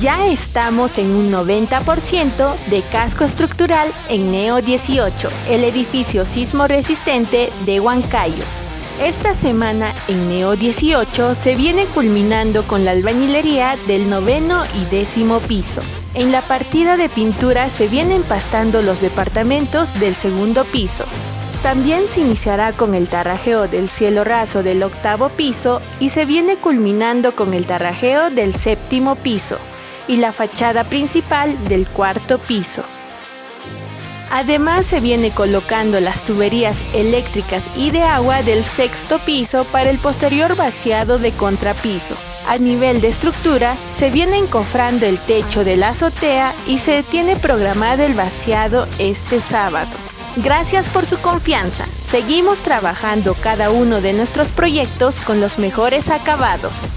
Ya estamos en un 90% de casco estructural en Neo 18, el edificio sismo resistente de Huancayo. Esta semana en Neo 18 se viene culminando con la albañilería del noveno y décimo piso. En la partida de pintura se vienen pastando los departamentos del segundo piso. También se iniciará con el tarrajeo del cielo raso del octavo piso y se viene culminando con el tarrajeo del séptimo piso y la fachada principal del cuarto piso. Además se viene colocando las tuberías eléctricas y de agua del sexto piso para el posterior vaciado de contrapiso. A nivel de estructura, se viene encofrando el techo de la azotea y se tiene programado el vaciado este sábado. Gracias por su confianza. Seguimos trabajando cada uno de nuestros proyectos con los mejores acabados.